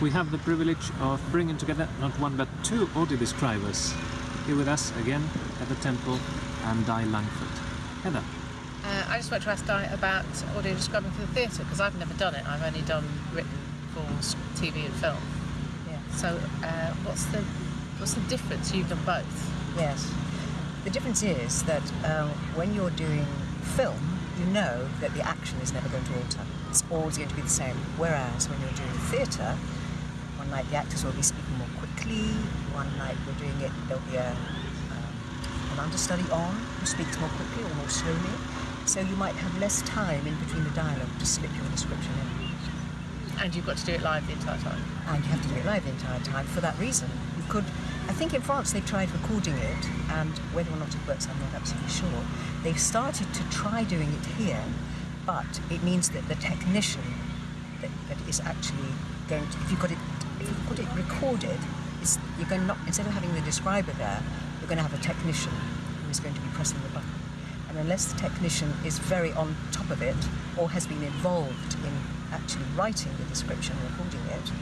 we have the privilege of bringing together not one but two audio describers. Here with us again, Heather Temple and Di Langford. Heather. Uh, I just want to ask Di about audio describing for the theatre because I've never done it. I've only done written for TV and film. Yeah. So uh, what's the what's the difference? You've done both. Yes. The difference is that um, when you're doing film, you know that the action is never going to alter. It's always going to be the same. Whereas when you're doing theatre, one night the actors will be speaking more quickly. One night we're doing it, there'll be a, um, an understudy on who speaks more quickly or more slowly. So you might have less time in between the dialogue to slip your description in. And you've got to do it live the entire time. and you have to do it live the entire time. For that reason, you could. I think in France they tried recording it, and whether or not it works, I'm not absolutely sure. They've started to try doing it here, but it means that the technician that, that is actually going to, if you've got it, you've got it recorded, you're going not instead of having the describer there, you're going to have a technician who is going to be pressing the button. And unless the technician is very on top of it or has been involved in actually writing the description and recording it,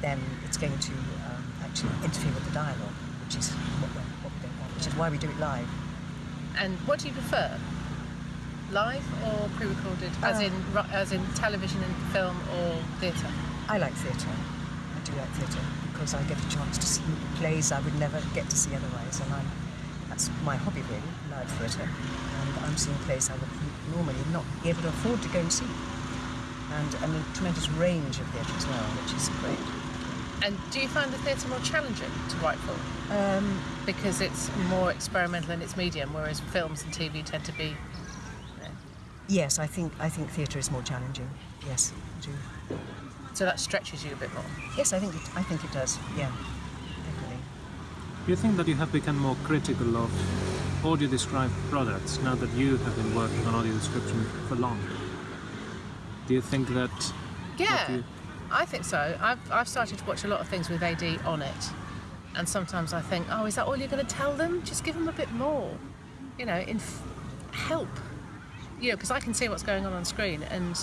then it's going to um, actually interfere with the dialogue, which is what, we what we don't want, which is why we do it live. And what do you prefer? Live or pre-recorded? As Uh, in as in television and film or theatre? I like theatre. Do like theatre because I get a chance to see plays I would never get to see otherwise, and I'm, that's my hobby really, live theatre. And I'm seeing plays I would normally not be able to afford to go and see. And, and a tremendous range of theatre as well, which is great. And do you find the theatre more challenging to write for? Um, Because it's more experimental in its medium, whereas films and TV tend to be. yes, I think I think theatre is more challenging. Yes, I do. So that stretches you a bit more. Yes, I think it, I think it does. Yeah, definitely. Do you think that you have become more critical of audio described products now that you have been working on audio description for long? Do you think that Yeah, you- I think so. I've, I've started to watch a lot of things with AD on it, and sometimes I think, oh, is that all you're going to tell them? Just give them a bit more, you know, in help, you know, because I can see what's going on on screen. And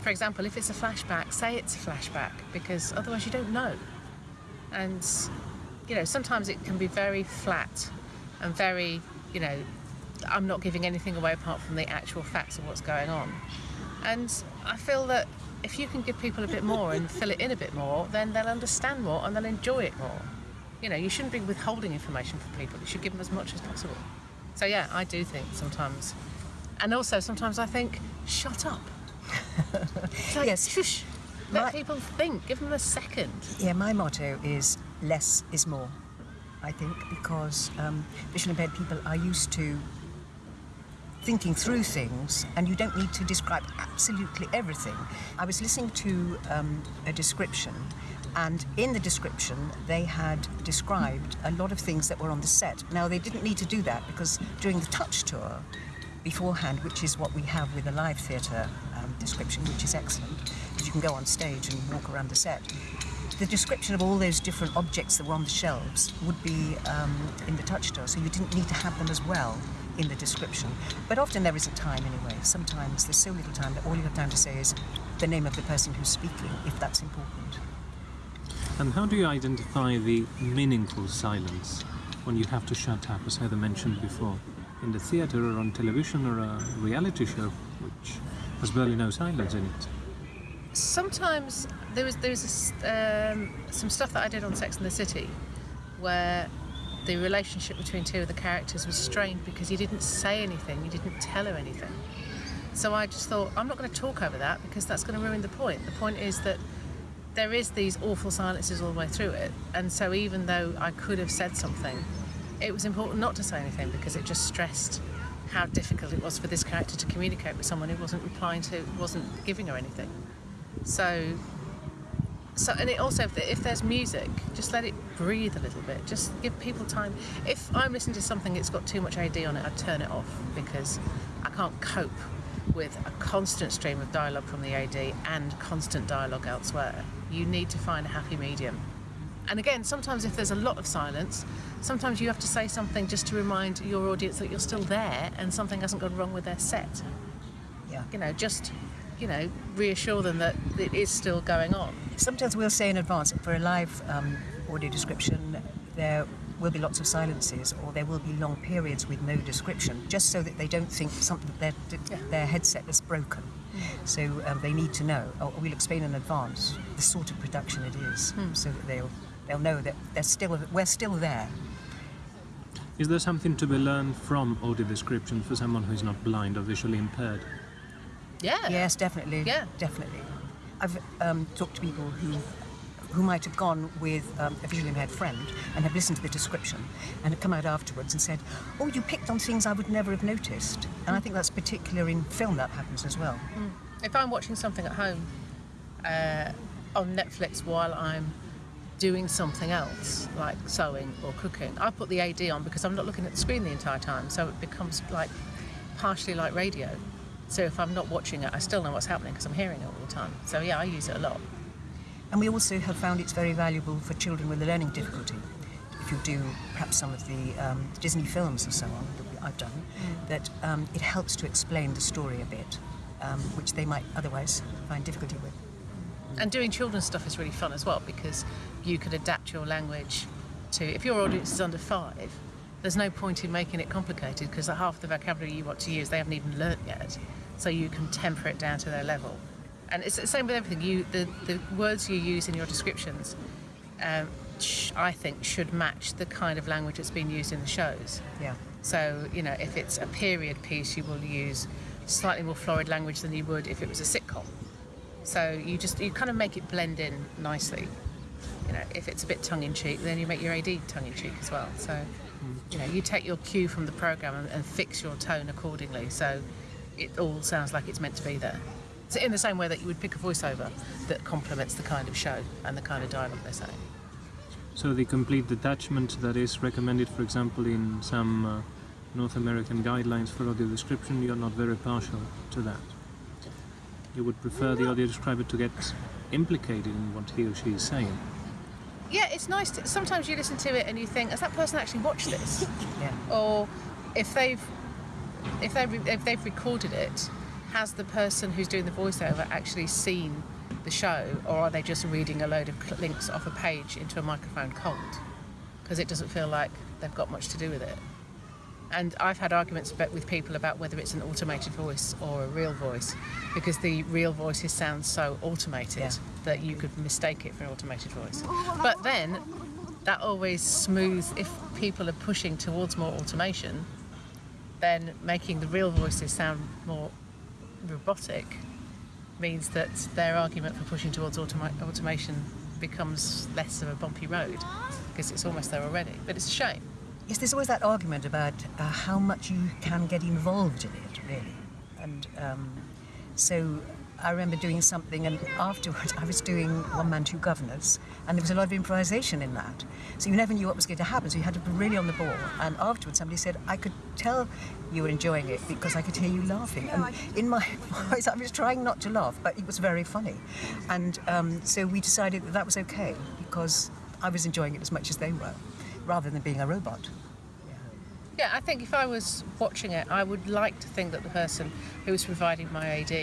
for example, if it's a flashback, say it's a flashback, because otherwise you don't know. And you know, sometimes it can be very flat and very, you know, I'm not giving anything away apart from the actual facts of what's going on. And I feel that if you can give people a bit more and fill it in a bit more, then they'll understand more and they'll enjoy it more. You know, you shouldn't be withholding information from people. You should give them as much as possible. So yeah, I do think sometimes, and also sometimes I think, shut up. Like, Yes. shush. Let My- people think. Give them a second. Yeah, my motto is less is more. I think because um, visually impaired people are used to thinking through things, and you don't need to describe absolutely everything. I was listening to um, a description, and in the description, they had described a lot of things that were on the set. Now, they didn't need to do that because during the touch tour beforehand, which is what we have with a live theatre description, which is excellent, because you can go on stage and walk around the set. The description of all those different objects that were on the shelves would be um, in the touch tour, so you didn't need to have them as well in the description. But often there isn't time anyway. Sometimes there's so little time that all you have time to say is the name of the person who's speaking, if that's important. And how do you identify the meaningful silence when you have to shut up, as Heather mentioned before, in the theatre or on television or a reality show, which has barely no silence in it? sometimes there was there was this, um, some stuff that I did on Sex and the City where the relationship between two of the characters was strained because he didn't say anything, he didn't tell her anything. So I just thought I'm not going to talk over that because that's going to ruin the point. The point is that there is these awful silences all the way through it, and so even though I could have said something, it was important not to say anything because it just stressed how difficult it was for this character to communicate with someone who wasn't replying to, wasn't giving her anything. So, so and it also if, if there's music, just let it breathe a little bit. Just give people time. If I'm listening to something that's got too much AD on it, I'd turn it off because I can't cope with a constant stream of dialogue from the AD and constant dialogue elsewhere. You need to find a happy medium. And again, sometimes if there's a lot of silence, sometimes you have to say something just to remind your audience that you're still there and something hasn't gone wrong with their set. Yeah. You know, just you know, reassure them that it is still going on. Sometimes we'll say in advance for a live um, audio description, there will be lots of silences or there will be long periods with no description, just so that they don't think something their their headset is broken. So um, they need to know. Or we'll explain in advance the sort of production it is, so that they'll they'll know that they're still we're still there. Is there something to be learned from audio description for someone who's not blind or visually impaired? Yeah. Yes, definitely. Yeah. definitely. I've um, talked to people who who might have gone with um, a visually impaired friend and have listened to the description and have come out afterwards and said, "Oh, you picked on things I would never have noticed." And I think that's particular in film that happens as well. If I'm watching something at home uh, on Netflix while I'm doing something else, like sewing or cooking, I put the AD on because I'm not looking at the screen the entire time, so it becomes like partially like radio. So if I'm not watching it, I still know what's happening because I'm hearing it all the time. So yeah, I use it a lot. And we also have found it's very valuable for children with a learning difficulty. If you do perhaps some of the um, Disney films and so on that I've done, that um, it helps to explain the story a bit, um, which they might otherwise find difficulty with. And doing children's stuff is really fun as well because you could adapt your language to. If your audience is under five, there's no point in making it complicated because half the vocabulary you want to use they haven't even learnt yet. So you can temper it down to their level. And it's the same with everything. You the, the words you use in your descriptions, um, sh- I think, should match the kind of language that's been used in the shows. Yeah. So, you know, if it's a period piece, you will use slightly more florid language than you would if it was a sitcom. So you just you kind of make it blend in nicely. You know, if it's a bit tongue in cheek, then you make your AD tongue in cheek as well. So, you know, you take your cue from the program and, and fix your tone accordingly. So it all sounds like it's meant to be there. So in the same way that you would pick a voiceover that complements the kind of show and the kind of dialogue they're saying. So the complete detachment that is recommended, for example, in some uh, North American guidelines for audio description, you're not very partial to that. You would prefer the audio describer to get implicated in what he or she is saying. Yeah, it's nice. To, sometimes you listen to it and you think, has that person actually watched this? Yeah. or if they've if they if they've recorded it, has the person who's doing the voiceover actually seen the show, or are they just reading a load of links off a page into a microphone cold? Because it doesn't feel like they've got much to do with it. And I've had arguments with people about whether it's an automated voice or a real voice, because the real voices sound so automated Yeah. that you could mistake it for an automated voice. Oh, but then that always smooths if people are pushing towards more automation then making the real voices sound more robotic means that their argument for pushing towards automa- automation becomes less of a bumpy road because it's almost there already but it's a shame Yes, there's always that argument about uh, how much you can get involved in it, really. And um, so I remember doing something, and afterwards I was doing One Man, Two Guvnors, and there was a lot of improvisation in that. So you never knew what was going to happen, so you had to be really on the ball. And afterwards somebody said, I could tell you were enjoying it because I could hear you laughing. And in my voice, I was trying not to laugh, but it was very funny. And um, so we decided that that was okay because I was enjoying it as much as they were, rather than being a robot. yeah i think if i was watching it i would like to think that the person who was providing my ad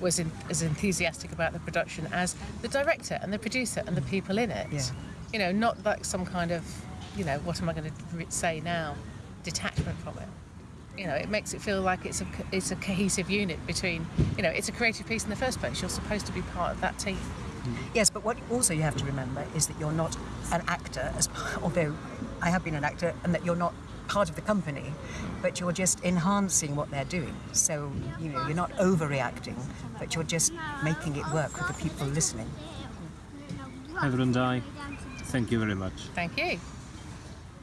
was in, as enthusiastic about the production as the director and the producer and the mm. people in it. Yeah. you know not like some kind of you know what am i going to say now detachment from it. You know it makes it feel like it's a it's a cohesive unit between you know it's a creative piece in the first place. You're supposed to be part of that team Mm-hmm. Yes, but what also you have to remember is that you're not an actor, as, although I have been an actor, and that you're not part of the company, but you're just enhancing what they're doing. So, you know, you're not overreacting, but you're just making it work with the people listening. Heather and I, thank you very much. thank you